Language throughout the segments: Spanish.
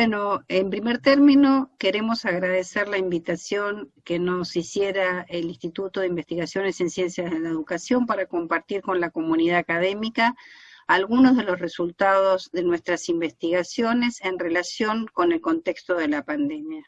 Bueno, en primer término, queremos agradecer la invitación que nos hiciera el Instituto de Investigaciones en Ciencias de la Educación para compartir con la comunidad académica algunos de los resultados de nuestras investigaciones en relación con el contexto de la pandemia.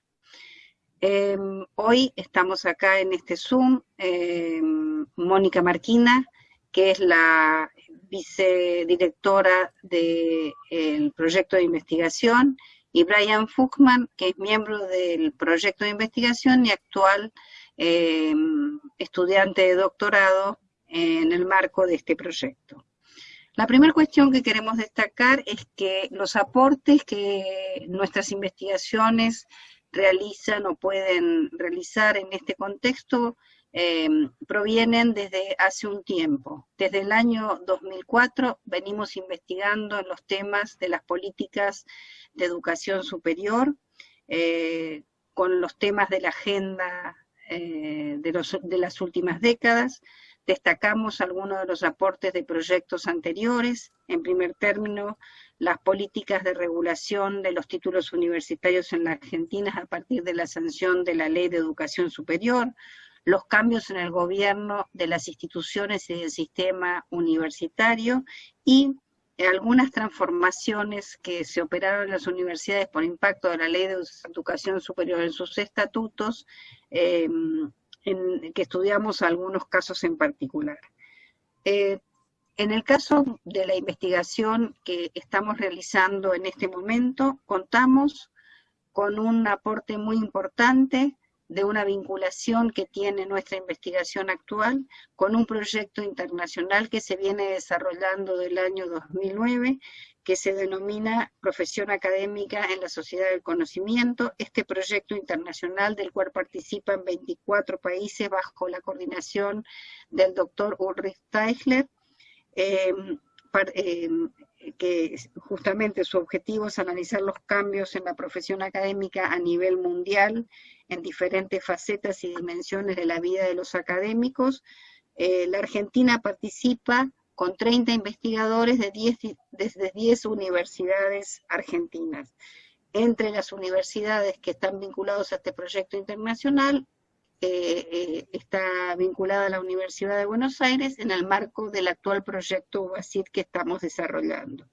Em, hoy estamos acá en este Zoom, em, Mónica Marquina, que es la vicedirectora del proyecto de investigación, y Brian Fuchman, que es miembro del proyecto de investigación y actual em, estudiante de doctorado en el marco de este proyecto. La primera cuestión que queremos destacar es que los aportes que nuestras investigaciones realizan o pueden realizar en este contexto Em, provienen desde hace un tiempo. Desde el año 2004 venimos investigando los temas de las políticas de educación superior, eh, con los temas de la agenda eh, de, de las últimas décadas, destacamos algunos de los aportes de proyectos anteriores, en primer término, las políticas de regulación de los títulos universitarios en la Argentina a partir de la sanción de la Ley de Educación Superior, los cambios en el gobierno de las instituciones y del sistema universitario y algunas transformaciones que se operaron en las universidades por impacto de la ley de educación superior en sus estatutos, em, que estudiamos algunos casos en particular. Eh, en el caso de la investigación que estamos realizando en este momento, contamos con un aporte muy importante de una vinculación que tiene nuestra investigación actual con un proyecto internacional que se viene desarrollando del año 2009, que se denomina Profesión Académica en la Sociedad del Conocimiento. Este proyecto internacional del cual participan 24 países bajo la coordinación del doctor Ulrich Teichler, eh, eh, que justamente su objetivo es analizar los cambios en la profesión académica a nivel mundial, en diferentes facetas y dimensiones de la vida de los académicos. Eh, la Argentina participa con 30 investigadores de 10, desde 10 universidades argentinas. Entre las universidades que están vinculadas a este proyecto internacional, eh, está vinculada a la Universidad de Buenos Aires en el marco del actual proyecto UBASIT que estamos desarrollando.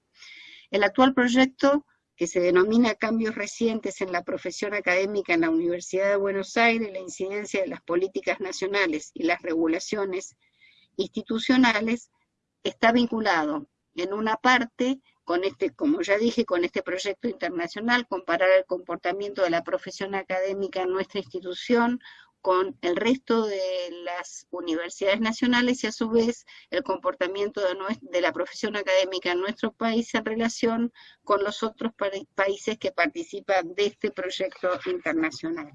El actual proyecto, que se denomina Cambios recientes en la profesión académica en la Universidad de Buenos Aires, la incidencia de las políticas nacionales y las regulaciones institucionales, está vinculado en una parte con este, como ya dije, con este proyecto internacional, comparar el comportamiento de la profesión académica en nuestra institución con el resto de las universidades nacionales y a su vez el comportamiento de, la profesión académica en nuestro país en relación con los otros países que participan de este proyecto internacional.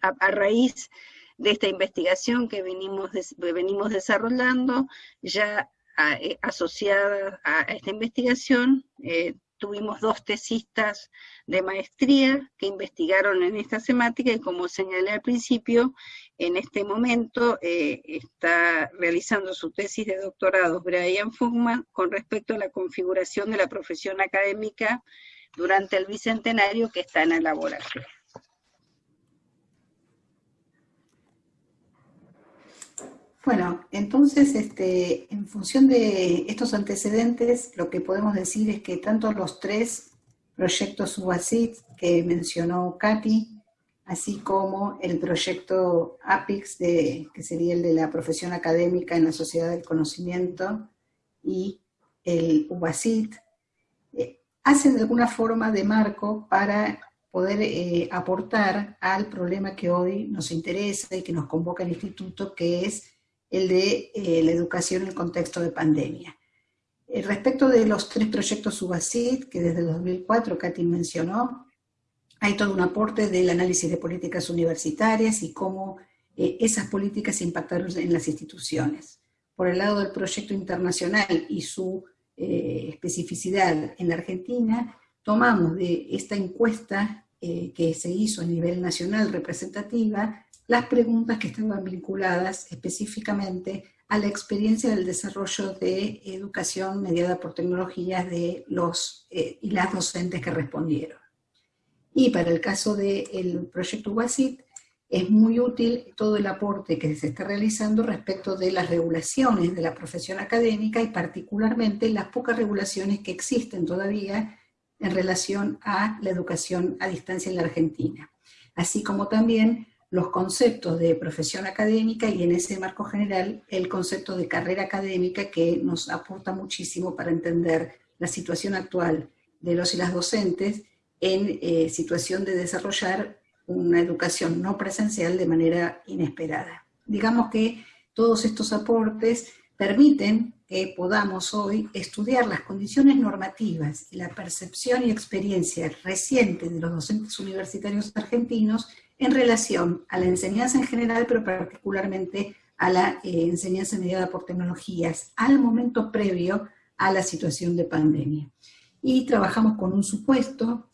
A, raíz de esta investigación que venimos, venimos desarrollando, ya eh, asociada a esta investigación, eh, tuvimos dos tesistas de maestría que investigaron en esta temática y como señalé al principio, en este momento eh, está realizando su tesis de doctorado Brian Fugman con respecto a la configuración de la profesión académica durante el bicentenario que está en elaboración. Bueno, entonces, este, en función de estos antecedentes, lo que podemos decir es que tanto los tres proyectos SUBASIT que mencionó Katy, así como el proyecto APIX, de, que sería el de la profesión académica en la sociedad del conocimiento, y el UBASIT, eh, hacen de alguna forma de marco para poder eh, aportar al problema que hoy nos interesa y que nos convoca el instituto, que es el de eh, la educación en el contexto de pandemia. Eh, respecto de los tres proyectos SUBASID, que desde el 2004 Katy mencionó, hay todo un aporte del análisis de políticas universitarias y cómo eh, esas políticas impactaron en las instituciones. Por el lado del proyecto internacional y su especificidad en Argentina, tomamos de esta encuesta que se hizo a nivel nacional representativa las preguntas que estaban vinculadas específicamente a la experiencia del desarrollo de educación mediada por tecnologías de los eh, y las docentes que respondieron. Y para el caso del proyecto WASIT, es muy útil todo el aporte que se está realizando respecto de las regulaciones de la profesión académica y particularmente las pocas regulaciones que existen todavía en relación a la educación a distancia en la Argentina, así como también los conceptos de profesión académica y en ese marco general el concepto de carrera académica que nos aporta muchísimo para entender la situación actual de los y las docentes en eh, situación de desarrollar una educación no presencial de manera inesperada. Digamos que todos estos aportes permiten que podamos hoy estudiar las condiciones normativas y la percepción y experiencia reciente de los docentes universitarios argentinos en relación a la enseñanza en general, pero particularmente a la eh, enseñanza mediada por tecnologías, al momento previo a la situación de pandemia. Y trabajamos con un supuesto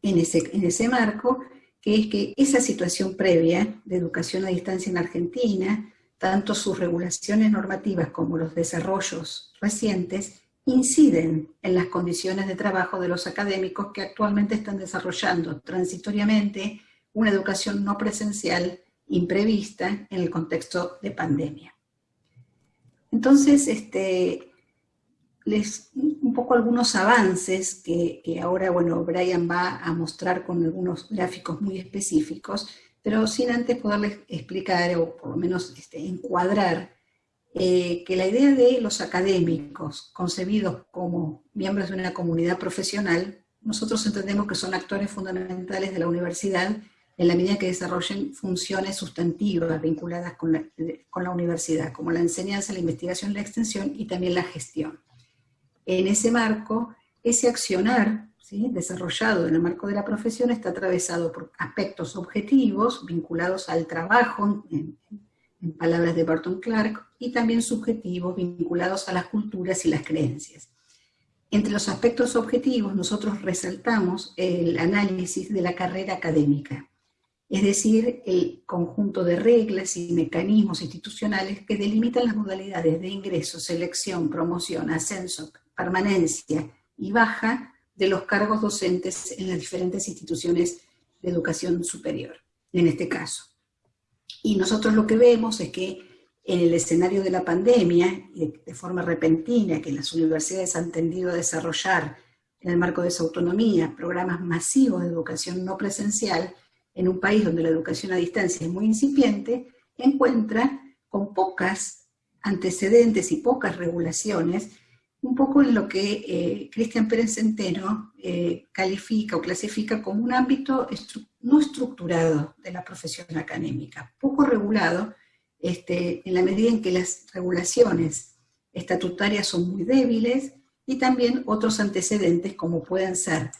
en ese, en ese marco, que es que esa situación previa de educación a distancia en Argentina, tanto sus regulaciones normativas como los desarrollos recientes, inciden en las condiciones de trabajo de los académicos que actualmente están desarrollando transitoriamente una educación no presencial imprevista en el contexto de pandemia. Entonces, este, les, un poco algunos avances que, ahora, bueno, Brian va a mostrar con algunos gráficos muy específicos, pero sin antes poderles explicar o por lo menos este, encuadrar eh, que la idea de los académicos concebidos como miembros de una comunidad profesional, nosotros entendemos que son actores fundamentales de la universidad en la medida que desarrollen funciones sustantivas vinculadas con la, universidad, como la enseñanza, la investigación, la extensión y también la gestión. En ese marco, ese accionar desarrollado en el marco de la profesión está atravesado por aspectos objetivos vinculados al trabajo, en, en palabras de Barton Clark, y también subjetivos vinculados a las culturas y las creencias. Entre los aspectos objetivos nosotros resaltamos el análisis de la carrera académica, es decir, el conjunto de reglas y mecanismos institucionales que delimitan las modalidades de ingreso, selección, promoción, ascenso, permanencia y baja de los cargos docentes en las diferentes instituciones de educación superior, en este caso. Y nosotros lo que vemos es que en el escenario de la pandemia, de forma repentina, que las universidades han tendido a desarrollar en el marco de su autonomía programas masivos de educación no presencial, en un país donde la educación a distancia es muy incipiente, encuentra con pocas antecedentes y pocas regulaciones, un poco en lo que eh, Cristian Pérez Centeno eh, califica o clasifica como un ámbito no estructurado de la profesión académica, poco regulado, este, en la medida en que las regulaciones estatutarias son muy débiles y también otros antecedentes como pueden ser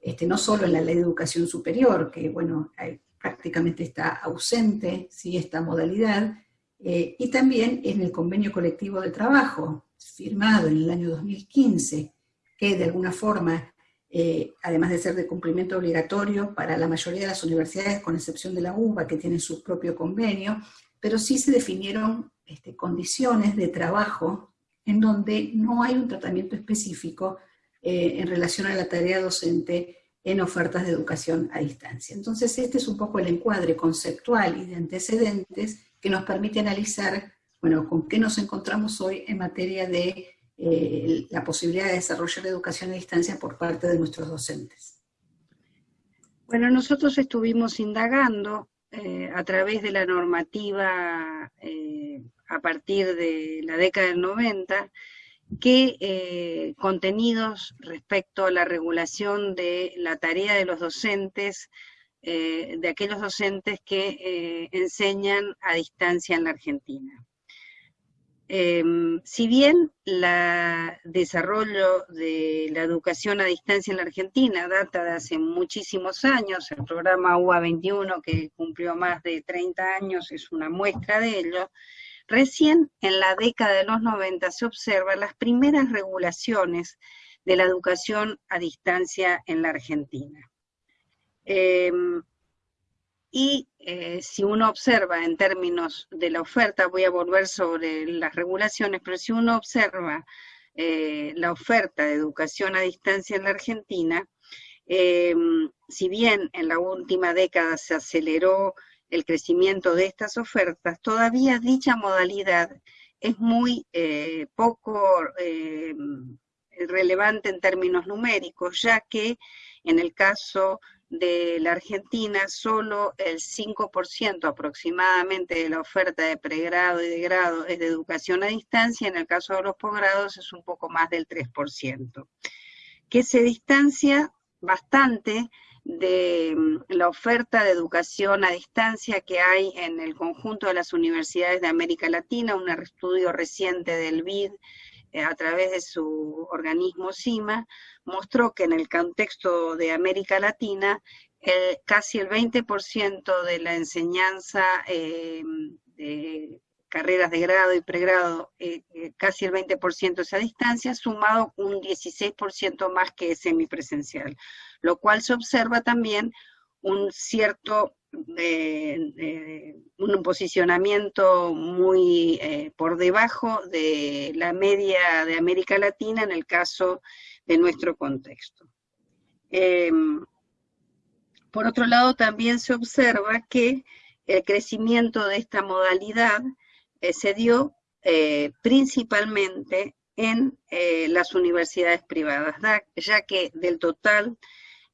este, no solo en la ley de educación superior, que bueno, prácticamente está ausente ¿sí? esta modalidad, eh, y también en el convenio colectivo de trabajo, firmado en el año 2015, que de alguna forma, eh, además de ser de cumplimiento obligatorio para la mayoría de las universidades, con excepción de la UBA, que tiene su propio convenio, pero sí se definieron este, condiciones de trabajo en donde no hay un tratamiento específico eh, en relación a la tarea docente en ofertas de educación a distancia. Entonces este es un poco el encuadre conceptual y de antecedentes que nos permite analizar, bueno, con qué nos encontramos hoy en materia de eh, la posibilidad de desarrollar educación a distancia por parte de nuestros docentes. Bueno, nosotros estuvimos indagando eh, a través de la normativa a partir de la década del 90, qué eh, contenidos respecto a la regulación de la tarea de los docentes, eh, de aquellos docentes que eh, enseñan a distancia en la Argentina. Em, si bien el desarrollo de la educación a distancia en la Argentina data de hace muchísimos años, el programa UA 21 que cumplió más de 30 años es una muestra de ello, Recién en la década de los 90 se observan las primeras regulaciones de la educación a distancia en la Argentina. Em, y eh, si uno observa en términos de la oferta, voy a volver sobre las regulaciones, pero si uno observa eh, la oferta de educación a distancia en la Argentina, em, si bien en la última década se aceleró el crecimiento de estas ofertas, todavía dicha modalidad es muy eh, poco relevante en términos numéricos, ya que en el caso de la Argentina, solo el 5% aproximadamente de la oferta de pregrado y de grado es de educación a distancia, en el caso de los posgrados es un poco más del 3%, que se distancia bastante de mm, la oferta de educación a distancia que hay en el conjunto de las universidades de América Latina, un estudio reciente del BID a través de su organismo CIMA, mostró que en el contexto de América Latina, casi el 20% de la enseñanza eh, de carreras de grado y pregrado, eh, casi el 20% es a distancia, sumado un 16% más que es semipresencial, lo cual se observa también un cierto un posicionamiento muy eh, por debajo de la media de América Latina en el caso de nuestro contexto. Em, por otro lado, también se observa que el crecimiento de esta modalidad eh, se dio eh, principalmente en las universidades privadas, ya que del total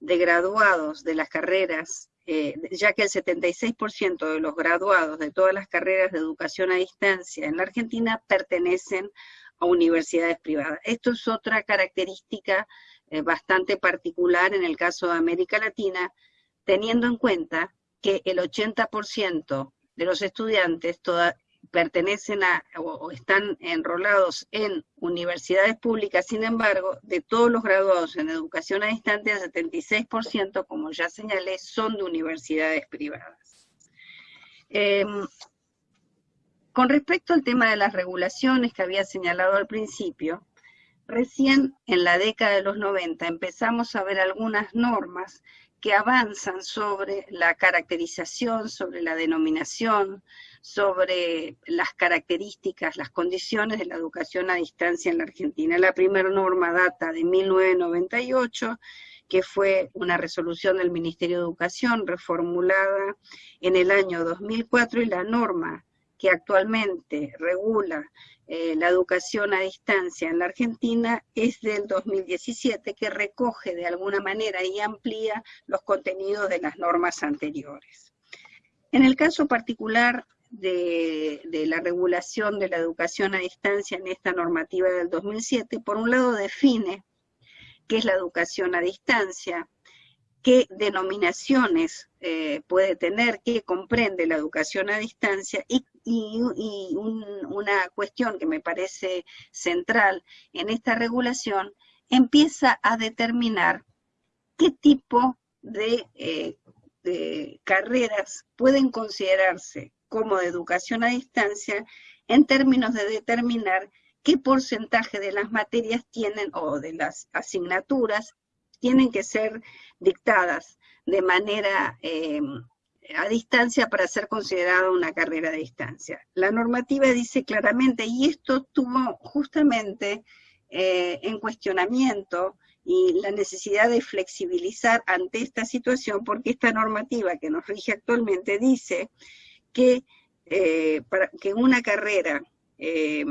de graduados de las carreras eh, ya que el 76% de los graduados de todas las carreras de educación a distancia en la Argentina pertenecen a universidades privadas. Esto es otra característica eh, bastante particular en el caso de América Latina, teniendo en cuenta que el 80% de los estudiantes pertenecen a o, están enrolados en universidades públicas, sin embargo, de todos los graduados en educación a distancia, el 76%, como ya señalé, son de universidades privadas. Em, con respecto al tema de las regulaciones que había señalado al principio, recién en la década de los 90 empezamos a ver algunas normas que avanzan sobre la caracterización, sobre la denominación, sobre las características, las condiciones de la educación a distancia en la Argentina. La primera norma data de 1998, que fue una resolución del Ministerio de Educación reformulada en el año 2004 y la norma que actualmente regula eh, la educación a distancia en la Argentina es del 2017, que recoge de alguna manera y amplía los contenidos de las normas anteriores. En el caso particular de, la regulación de la educación a distancia en esta normativa del 2007, por un lado define qué es la educación a distancia, qué denominaciones eh, puede tener, qué comprende la educación a distancia y, una cuestión que me parece central en esta regulación, empieza a determinar qué tipo de, eh, de carreras pueden considerarse como de educación a distancia en términos de determinar qué porcentaje de las materias tienen o de las asignaturas tienen que ser dictadas de manera em, a distancia para ser considerada una carrera a distancia. La normativa dice claramente, y esto tuvo justamente eh, en cuestionamiento y la necesidad de flexibilizar ante esta situación, porque esta normativa que nos rige actualmente dice que eh, para que una carrera eh,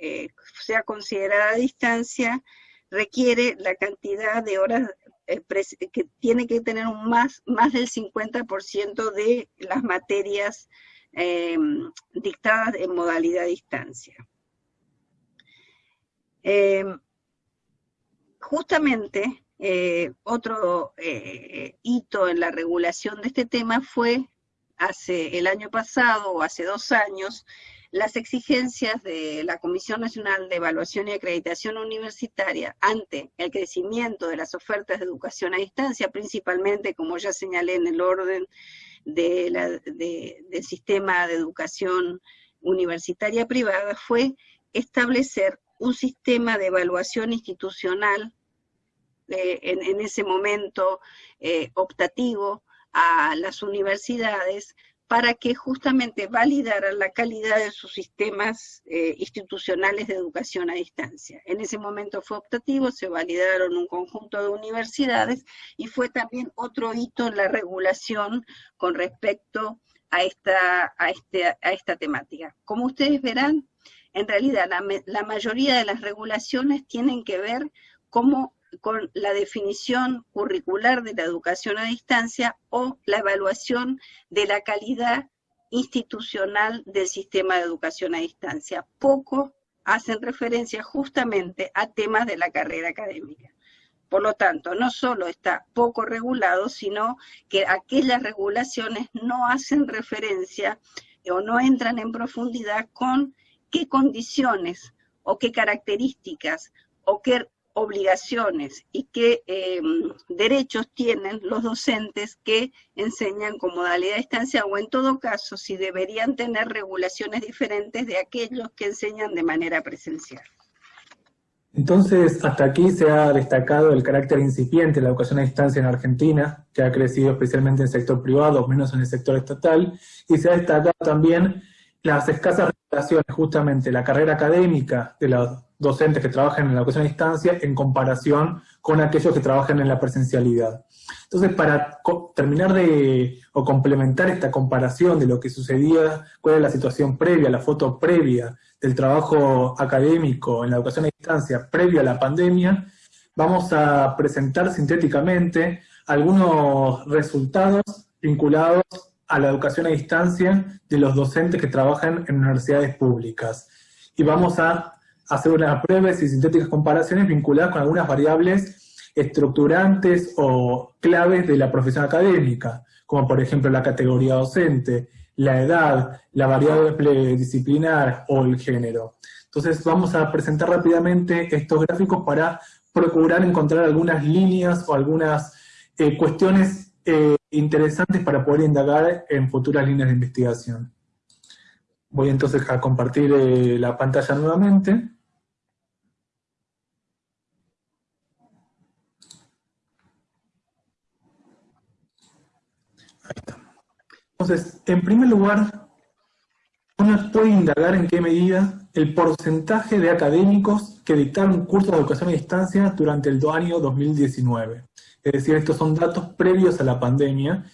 eh, sea considerada a distancia requiere la cantidad de horas que tiene que tener un más, más del 50% de las materias dictadas en modalidad distancia. justamente, otro hito en la regulación de este tema fue hace el año pasado o hace dos años las exigencias de la Comisión Nacional de Evaluación y Acreditación Universitaria ante el crecimiento de las ofertas de educación a distancia, principalmente, como ya señalé, en el orden del sistema de educación universitaria privada, fue establecer un sistema de evaluación institucional eh, en, ese momento eh, optativo a las universidades para que justamente validaran la calidad de sus sistemas eh, institucionales de educación a distancia. En ese momento fue optativo, se validaron un conjunto de universidades y fue también otro hito en la regulación con respecto a esta, a este, a esta temática. Como ustedes verán, en realidad la, la mayoría de las regulaciones tienen que ver cómo con la definición curricular de la educación a distancia o la evaluación de la calidad institucional del sistema de educación a distancia. Poco hacen referencia justamente a temas de la carrera académica. Por lo tanto, no solo está poco regulado, sino que aquellas regulaciones no hacen referencia o no entran en profundidad con qué condiciones o qué características o qué obligaciones y qué em, derechos tienen los docentes que enseñan con modalidad de distancia o en todo caso si deberían tener regulaciones diferentes de aquellos que enseñan de manera presencial. Entonces, hasta aquí se ha destacado el carácter incipiente de la educación a distancia en Argentina, que ha crecido especialmente en el sector privado, menos en el sector estatal, y se ha destacado también las escasas regulaciones, justamente la carrera académica de los docentes que trabajan en la educación a distancia en comparación con aquellos que trabajan en la presencialidad. Entonces, para terminar de, o complementar esta comparación de lo que sucedía, cuál era la situación previa, la foto previa del trabajo académico en la educación a distancia previa a la pandemia, vamos a presentar sintéticamente algunos resultados vinculados a la educación a distancia de los docentes que trabajan en universidades públicas. Y vamos a hacer unas breves y sintéticas comparaciones vinculadas con algunas variables estructurantes o claves de la profesión académica, como por ejemplo la categoría docente, la edad, la variable disciplinar o el género. Entonces vamos a presentar rápidamente estos gráficos para procurar encontrar algunas líneas o algunas eh, cuestiones eh, interesantes para poder indagar en futuras líneas de investigación. Voy entonces a compartir eh, la pantalla nuevamente. Ahí está. Entonces, en primer lugar, uno puede indagar en qué medida el porcentaje de académicos que dictaron cursos de educación a distancia durante el año 2019 es decir, estos son datos previos a la pandemia,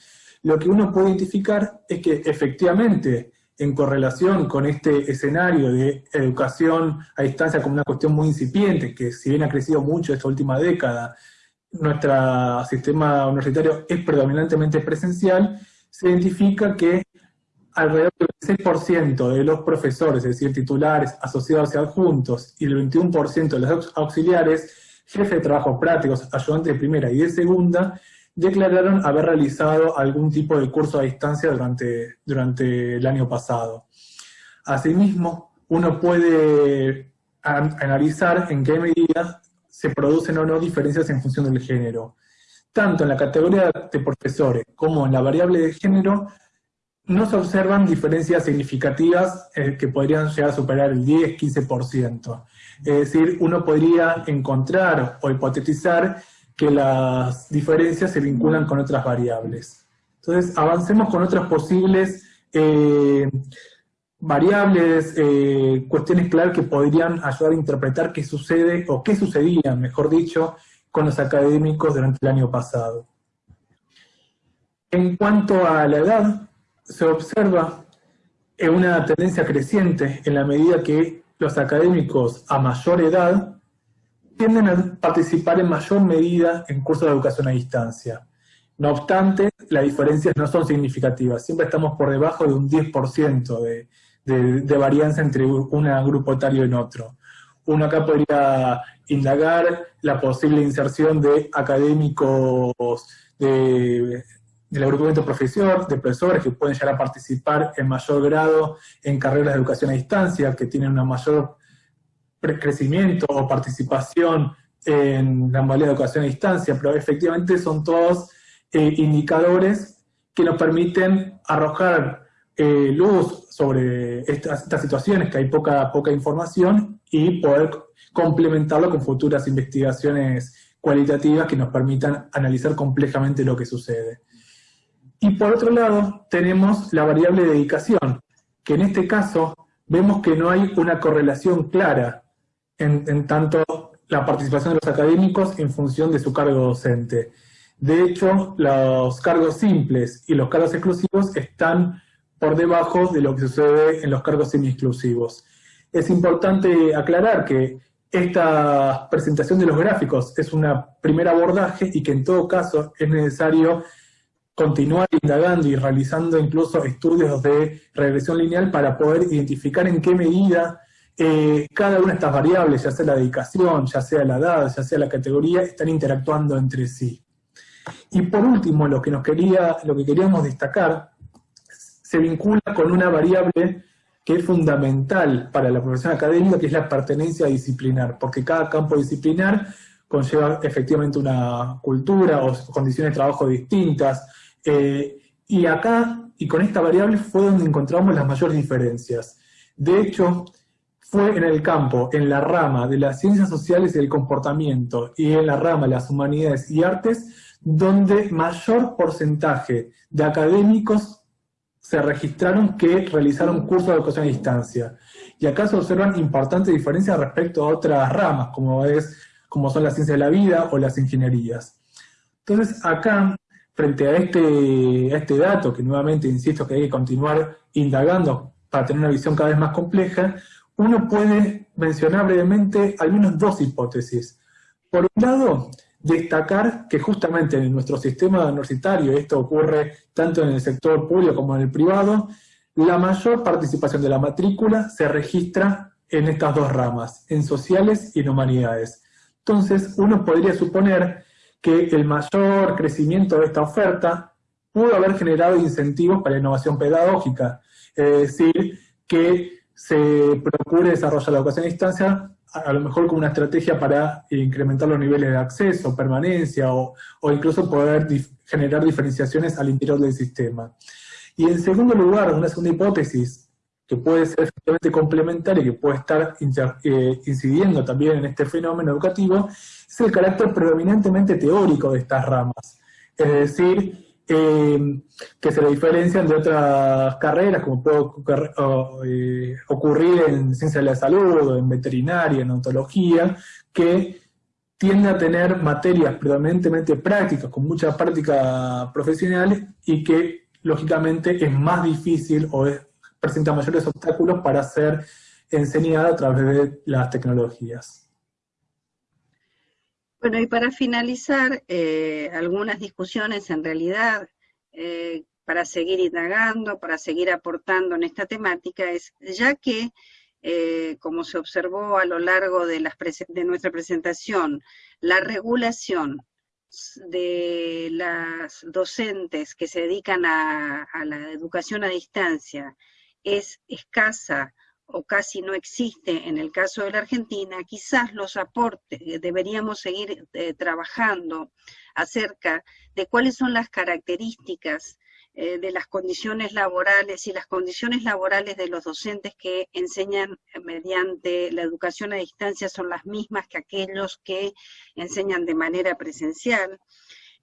lo que uno puede identificar es que efectivamente, en correlación con este escenario de educación a distancia como una cuestión muy incipiente, que si bien ha crecido mucho esta última década, nuestro sistema universitario es predominantemente presencial, se identifica que alrededor del 6% de los profesores, es decir, titulares, asociados y adjuntos, y el 21% de los auxiliares, jefe de trabajos prácticos, ayudantes de primera y de segunda, declararon haber realizado algún tipo de curso a distancia durante, durante el año pasado. Asimismo, uno puede analizar en qué medida se producen o no diferencias en función del género. Tanto en la categoría de profesores como en la variable de género, no se observan diferencias significativas eh, que podrían llegar a superar el 10-15%. Es decir, uno podría encontrar o hipotetizar que las diferencias se vinculan con otras variables. Entonces, avancemos con otras posibles eh, variables, eh, cuestiones claras que podrían ayudar a interpretar qué sucede, o qué sucedía, mejor dicho, con los académicos durante el año pasado. En cuanto a la edad, se observa una tendencia creciente en la medida que los académicos a mayor edad tienden a participar en mayor medida en cursos de educación a distancia. No obstante, las diferencias no son significativas, siempre estamos por debajo de un 10% de, varianza entre un grupo etario y otro. Uno acá podría indagar la posible inserción de académicos de, del agrupamiento profesor, de profesores que pueden llegar a participar en mayor grado en carreras de educación a distancia, que tienen un mayor crecimiento o participación en la modalidad de educación a distancia, pero efectivamente son todos eh, indicadores que nos permiten arrojar eh, luz sobre estas, estas, situaciones, que hay poca, poca información, y poder complementarlo con futuras investigaciones cualitativas que nos permitan analizar complejamente lo que sucede. Y por otro lado, tenemos la variable dedicación, que en este caso vemos que no hay una correlación clara en, tanto la participación de los académicos en función de su cargo docente. De hecho, los cargos simples y los cargos exclusivos están por debajo de lo que sucede en los cargos semi-exclusivos. Es importante aclarar que esta presentación de los gráficos es un primer abordaje y que en todo caso es necesario continuar indagando y realizando incluso estudios de regresión lineal para poder identificar en qué medida eh, cada una de estas variables, ya sea la dedicación, ya sea la edad, ya sea la categoría, están interactuando entre sí. Y por último, lo que, nos quería, lo que queríamos destacar se vincula con una variable que es fundamental para la profesión académica, que es la pertenencia disciplinar, porque cada campo disciplinar conlleva efectivamente una cultura o condiciones de trabajo distintas, eh, y acá, y con esta variable, fue donde encontramos las mayores diferencias. De hecho, fue en el campo, en la rama de las ciencias sociales y el comportamiento, y en la rama de las humanidades y artes, donde mayor porcentaje de académicos se registraron que realizaron cursos de educación a distancia. Y acá se observan importantes diferencias respecto a otras ramas, como, es, como son las ciencias de la vida o las ingenierías. Entonces, acá frente a este, a este dato, que nuevamente insisto que hay que continuar indagando para tener una visión cada vez más compleja, uno puede mencionar brevemente al dos hipótesis. Por un lado, destacar que justamente en nuestro sistema universitario, esto ocurre tanto en el sector público como en el privado, la mayor participación de la matrícula se registra en estas dos ramas, en sociales y en humanidades. Entonces, uno podría suponer que el mayor crecimiento de esta oferta pudo haber generado incentivos para la innovación pedagógica, es decir, que se procure desarrollar la educación a distancia a lo mejor como una estrategia para incrementar los niveles de acceso, permanencia o, incluso poder generar diferenciaciones al interior del sistema. Y en segundo lugar, una segunda hipótesis que puede ser efectivamente complementaria y que puede estar eh, incidiendo también en este fenómeno educativo, es el carácter predominantemente teórico de estas ramas. Es decir, eh, que se le diferencian de otras carreras, como puede eh, ocurrir en ciencia de la salud, en veterinaria, en ontología, que tiende a tener materias predominantemente prácticas, con mucha práctica profesional, y que lógicamente es más difícil o presenta mayores obstáculos para ser enseñada a través de las tecnologías. Bueno, y para finalizar, eh, algunas discusiones en realidad eh, para seguir indagando, para seguir aportando en esta temática, es ya que, eh, como se observó a lo largo de, nuestra presentación, la regulación de las docentes que se dedican a la educación a distancia es escasa o casi no existe en el caso de la Argentina, quizás los aportes, eh, deberíamos seguir eh, trabajando acerca de cuáles son las características eh, de las condiciones laborales y las condiciones laborales de los docentes que enseñan mediante la educación a distancia son las mismas que aquellos que enseñan de manera presencial.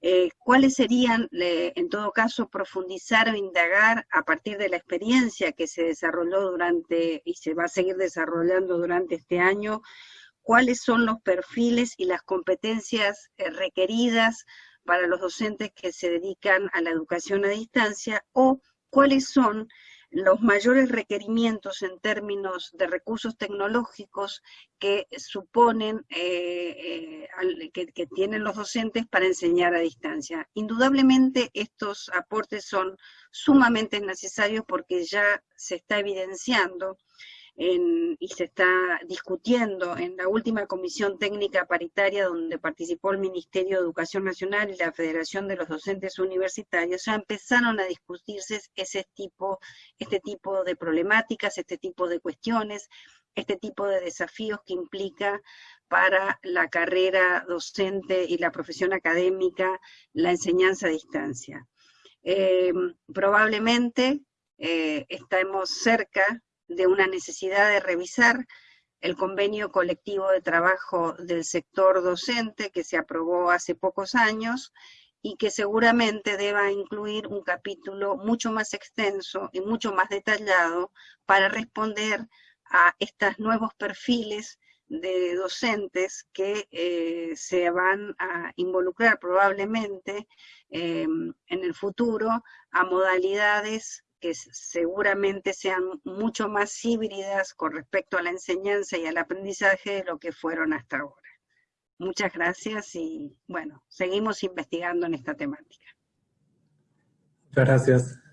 Eh, ¿Cuáles serían, en todo caso, profundizar o indagar a partir de la experiencia que se desarrolló durante y se va a seguir desarrollando durante este año? ¿Cuáles son los perfiles y las competencias eh, requeridas para los docentes que se dedican a la educación a distancia? ¿O cuáles son los mayores requerimientos en términos de recursos tecnológicos que suponen, eh, eh, que, tienen los docentes para enseñar a distancia. Indudablemente estos aportes son sumamente necesarios porque ya se está evidenciando y se está discutiendo en la última comisión técnica paritaria donde participó el Ministerio de Educación Nacional y la Federación de los Docentes Universitarios, ya empezaron a discutirse ese tipo, este tipo de problemáticas, este tipo de cuestiones, este tipo de desafíos que implica para la carrera docente y la profesión académica la enseñanza a distancia. Eh, probablemente eh, estamos cerca de una necesidad de revisar el convenio colectivo de trabajo del sector docente que se aprobó hace pocos años y que seguramente deba incluir un capítulo mucho más extenso y mucho más detallado para responder a estos nuevos perfiles de docentes que eh, se van a involucrar probablemente em, en el futuro a modalidades que seguramente sean mucho más híbridas con respecto a la enseñanza y al aprendizaje de lo que fueron hasta ahora. Muchas gracias y bueno, seguimos investigando en esta temática. Muchas gracias.